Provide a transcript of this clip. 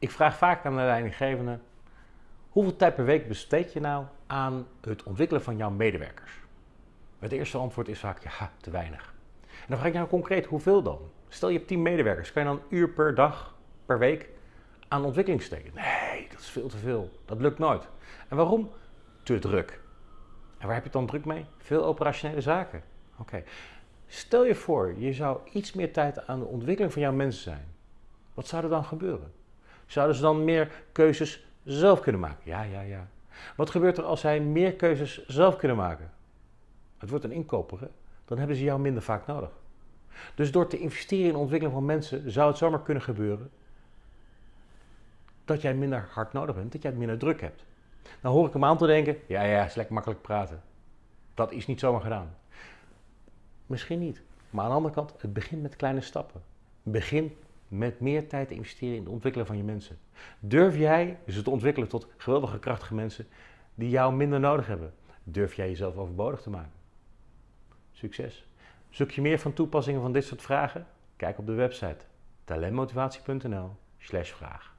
Ik vraag vaak aan de leidinggevende, hoeveel tijd per week besteed je nou aan het ontwikkelen van jouw medewerkers? Het eerste antwoord is vaak, ja, te weinig. En dan vraag ik jou concreet, hoeveel dan? Stel je hebt 10 medewerkers, kan je dan een uur per dag, per week aan ontwikkeling steken? Nee, dat is veel te veel. Dat lukt nooit. En waarom? Te druk. En waar heb je dan druk mee? Veel operationele zaken. Oké. Stel je voor, je zou iets meer tijd aan de ontwikkeling van jouw mensen zijn. Wat zou er dan gebeuren? Zouden ze dan meer keuzes zelf kunnen maken? Ja, ja, ja. Wat gebeurt er als zij meer keuzes zelf kunnen maken? Het wordt een inkoper, dan hebben ze jou minder vaak nodig. Dus door te investeren in de ontwikkeling van mensen zou het zomaar kunnen gebeuren dat jij minder hard nodig bent, dat jij minder druk hebt. Dan hoor ik hem aan te denken, ja ja, is lekker makkelijk praten. Dat is niet zomaar gedaan. Misschien niet. Maar aan de andere kant, het begint met kleine stappen. Begin met meer tijd te investeren in het ontwikkelen van je mensen. Durf jij dus het ontwikkelen tot geweldige krachtige mensen die jou minder nodig hebben? Durf jij jezelf overbodig te maken? Succes! Zoek je meer van toepassingen van dit soort vragen? Kijk op de website talentmotivatie.nl/vraag.